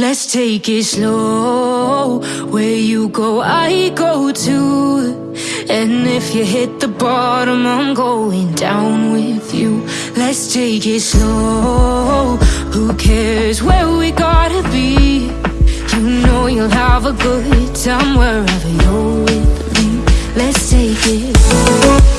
Let's take it slow. Where you go, I go too. And if you hit the bottom, I'm going down with you. Let's take it slow. Who cares where we gotta be? You know you'll have a good time wherever you're with me. Let's take it slow.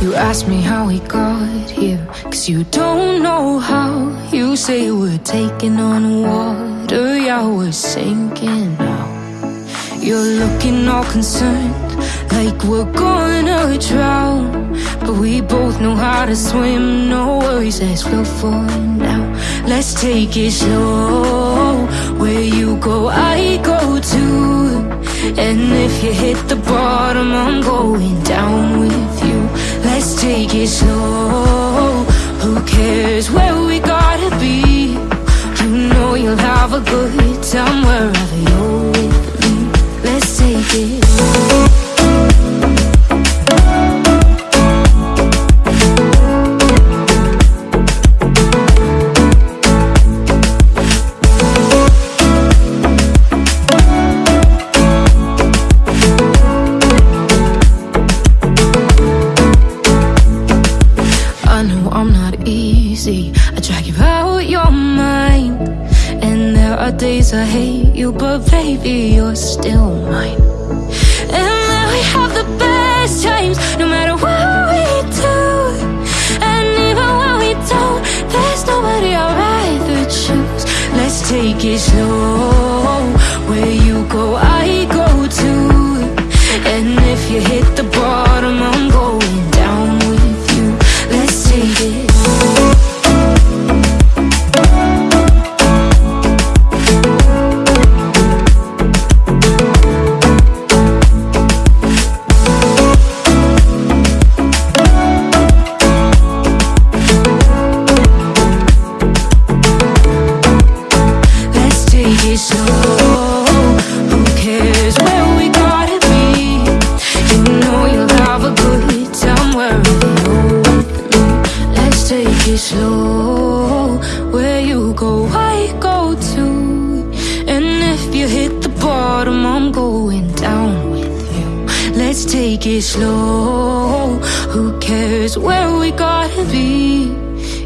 You ask me how we got here Cause you don't know how. You say we're taking on water. Yeah, we're sinking now. You're looking all concerned Like we're gonna drown. But we both know how to swim No worries, let's go for it now. Let's take it slow. Where you go, I go too. And if you hit the bottom I'm going down with you it slow Who cares where we gotta be? You know you'll have a good time wherever you're with me Let's take it easy. I drag you out your mind. And there are days I hate you, but baby, you're still mine. And then we have the best times, no matter what we do. And even when we don't, there's nobody I'd rather choose. Let's take it slow. Where you go, I go too. And if you hit the bottom, Who cares where we gotta be? You know you'll have a good time. Let's take it slow. Where you go, I go too. And if you hit the bottom, I'm going down with you. Let's take it slow. Who cares where we gotta be?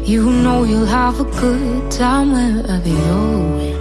You know you'll have a good time wherever you're with